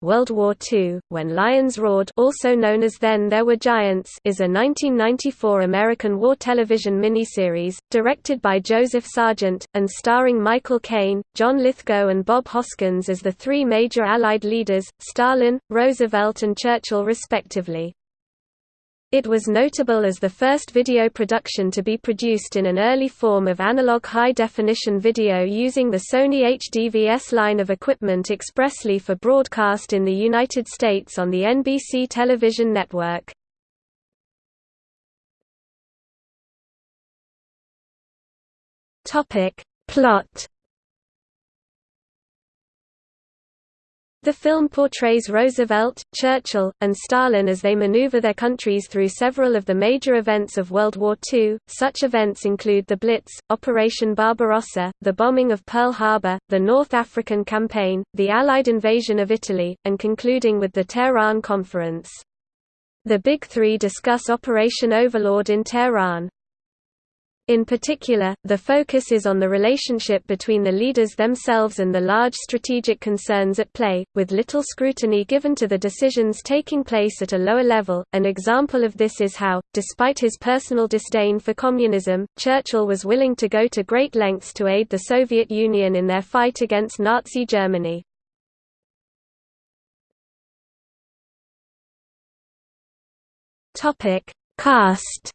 World War II, When Lions Roared also known as Then There Were Giants is a 1994 American war television miniseries, directed by Joseph Sargent, and starring Michael Caine, John Lithgow and Bob Hoskins as the three major Allied leaders, Stalin, Roosevelt and Churchill respectively. It was notable as the first video production to be produced in an early form of analog high-definition video using the Sony HDVS line of equipment expressly for broadcast in the United States on the NBC television network. Plot The film portrays Roosevelt, Churchill, and Stalin as they maneuver their countries through several of the major events of World War II. Such events include the Blitz, Operation Barbarossa, the bombing of Pearl Harbor, the North African Campaign, the Allied invasion of Italy, and concluding with the Tehran Conference. The Big Three discuss Operation Overlord in Tehran. In particular, the focus is on the relationship between the leaders themselves and the large strategic concerns at play, with little scrutiny given to the decisions taking place at a lower level. An example of this is how, despite his personal disdain for communism, Churchill was willing to go to great lengths to aid the Soviet Union in their fight against Nazi Germany. Topic: Cast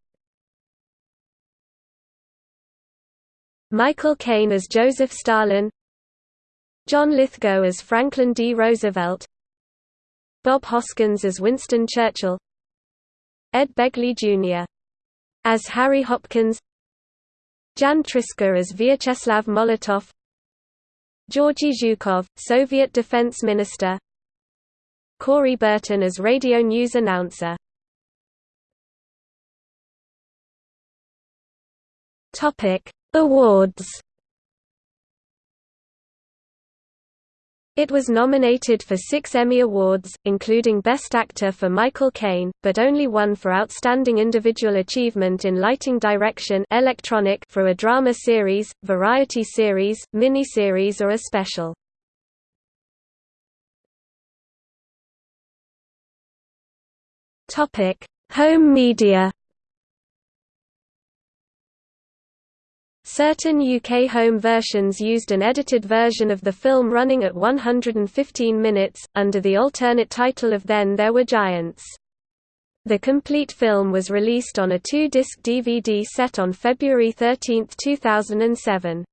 Michael Caine as Joseph Stalin John Lithgow as Franklin D. Roosevelt Bob Hoskins as Winston Churchill Ed Begley Jr. as Harry Hopkins Jan Triska as Vyacheslav Molotov Georgy Zhukov, Soviet Defense Minister Corey Burton as radio news announcer Topic Awards It was nominated for six Emmy Awards, including Best Actor for Michael Caine, but only one for Outstanding Individual Achievement in Lighting Direction electronic for a drama series, variety series, miniseries or a special. Home media Certain UK home versions used an edited version of the film running at 115 minutes, under the alternate title of Then There Were Giants. The complete film was released on a two-disc DVD set on February 13, 2007.